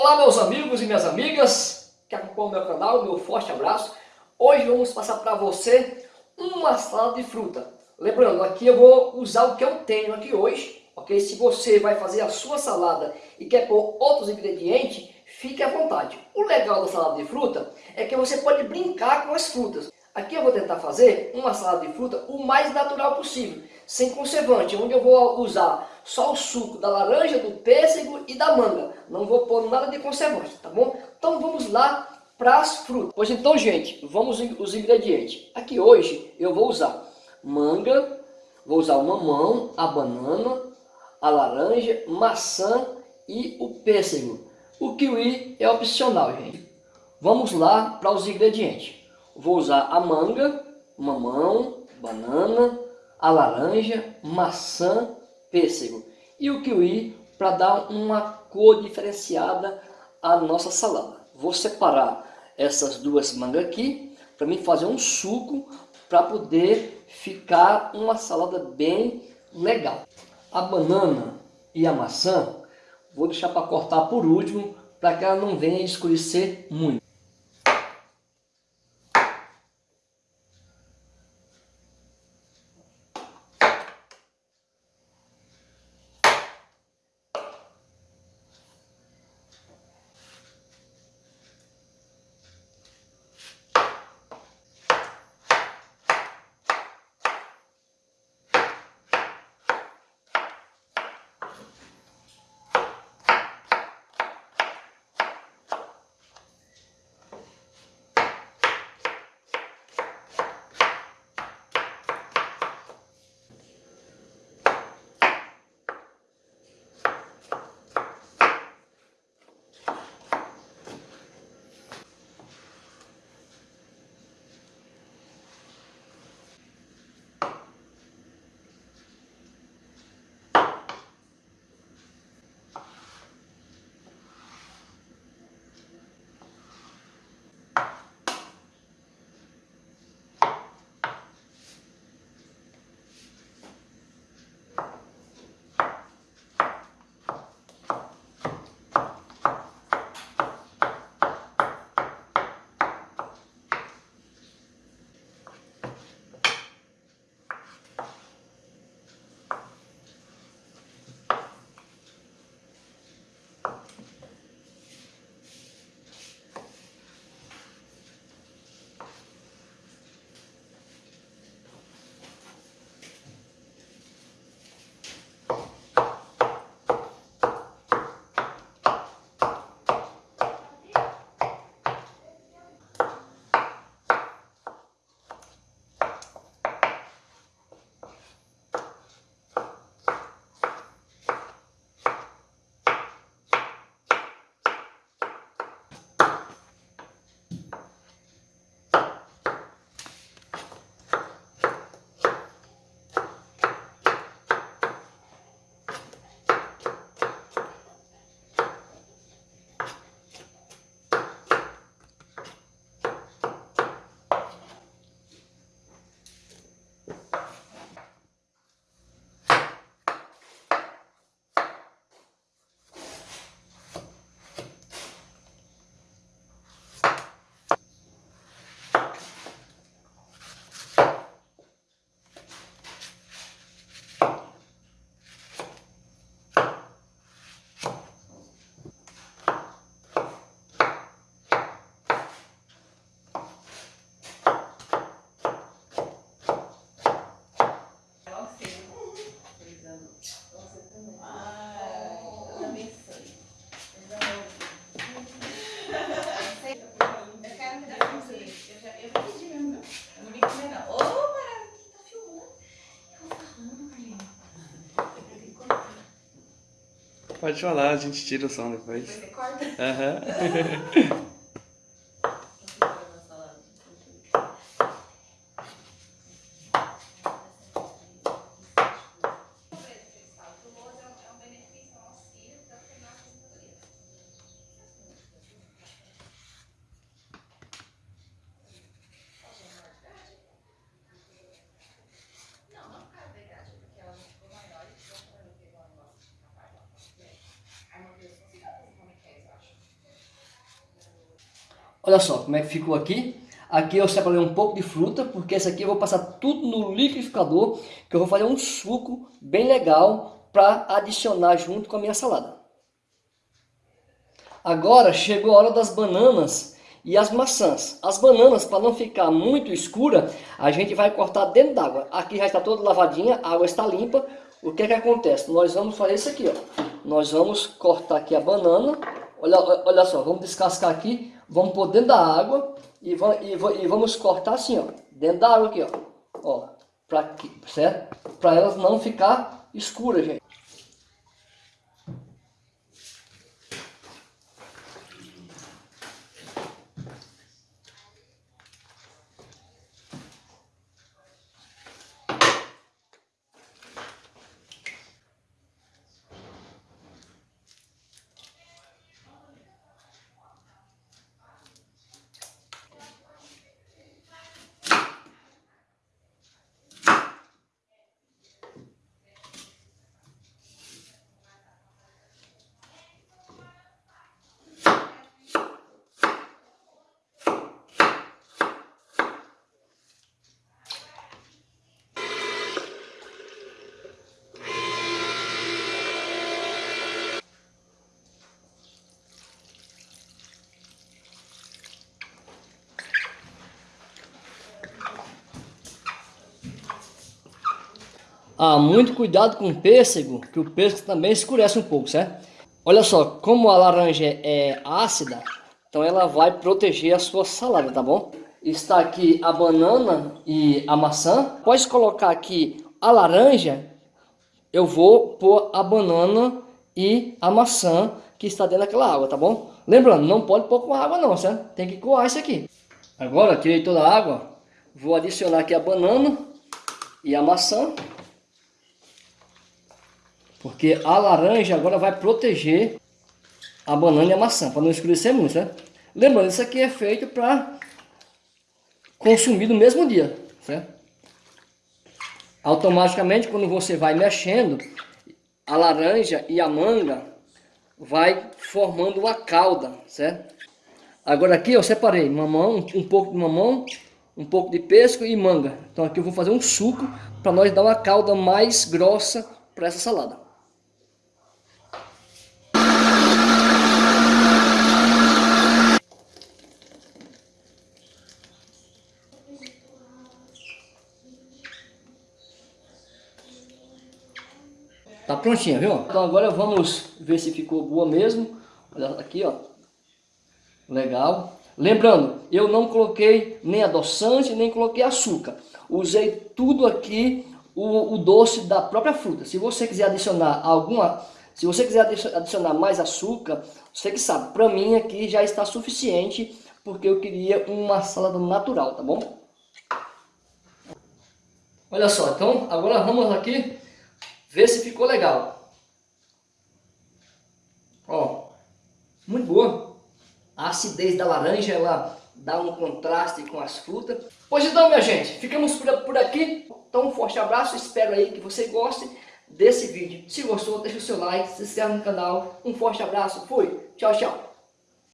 Olá meus amigos e minhas amigas que acompanham o meu canal, meu forte abraço. Hoje vamos passar para você uma salada de fruta. Lembrando, aqui eu vou usar o que eu tenho aqui hoje, ok? Se você vai fazer a sua salada e quer pôr outros ingredientes, fique à vontade. O legal da salada de fruta é que você pode brincar com as frutas. Aqui eu vou tentar fazer uma salada de fruta o mais natural possível, sem conservante, onde eu vou usar só o suco da laranja, do pêssego e da manga. Não vou pôr nada de conservante, tá bom? Então vamos lá para as frutas. Pois então, gente, vamos os ingredientes. Aqui hoje eu vou usar manga, vou usar o mamão, a banana, a laranja, maçã e o pêssego. O kiwi é opcional, gente. Vamos lá para os ingredientes. Vou usar a manga, mamão, banana, a laranja, maçã, pêssego e o kiwi para dar uma cor diferenciada à nossa salada. Vou separar essas duas mangas aqui para mim fazer um suco para poder ficar uma salada bem legal. A banana e a maçã vou deixar para cortar por último para que ela não venha escurecer muito. Pode falar, a gente tira o som depois. Você corta? Aham. Uhum. Olha só como é que ficou aqui. Aqui eu separei um pouco de fruta, porque esse aqui eu vou passar tudo no liquidificador, que eu vou fazer um suco bem legal para adicionar junto com a minha salada. Agora chegou a hora das bananas e as maçãs. As bananas, para não ficar muito escura, a gente vai cortar dentro d'água. Aqui já está toda lavadinha, a água está limpa. O que é que acontece? Nós vamos fazer isso aqui, ó. Nós vamos cortar aqui a banana. Olha, olha só, vamos descascar aqui, vamos pôr dentro da água e, e, e vamos cortar assim, ó, dentro da água aqui, ó, ó, pra, certo? Para elas não ficar escuras, gente. Ah, muito cuidado com o pêssego, que o pêssego também escurece um pouco, certo? Olha só, como a laranja é ácida, então ela vai proteger a sua salada, tá bom? Está aqui a banana e a maçã. Pode colocar aqui a laranja, eu vou pôr a banana e a maçã que está dentro daquela água, tá bom? Lembrando, não pode pôr com água não, certo? Tem que coar isso aqui. Agora, tirei toda a água, vou adicionar aqui a banana e a maçã. Porque a laranja agora vai proteger a banana e a maçã, para não escurecer muito, certo? Lembrando, isso aqui é feito para consumir no mesmo dia, certo? Automaticamente, quando você vai mexendo, a laranja e a manga vai formando uma calda, certo? Agora aqui eu separei mamão, um pouco de mamão, um pouco de pesco e manga. Então aqui eu vou fazer um suco para nós dar uma calda mais grossa para essa salada. Tá prontinha, viu? Então agora vamos ver se ficou boa mesmo. Olha aqui, ó. Legal. Lembrando, eu não coloquei nem adoçante, nem coloquei açúcar. Usei tudo aqui, o, o doce da própria fruta. Se você quiser adicionar alguma... Se você quiser adicionar mais açúcar, você que sabe. Para mim aqui já está suficiente, porque eu queria uma salada natural, tá bom? Olha só, então agora vamos aqui Vê se ficou legal. Ó, muito boa. A acidez da laranja, ela dá um contraste com as frutas. Pois então, minha gente, ficamos por aqui. Então, um forte abraço. Espero aí que você goste desse vídeo. Se gostou, deixa o seu like, se inscreve no canal. Um forte abraço. Fui. Tchau, tchau.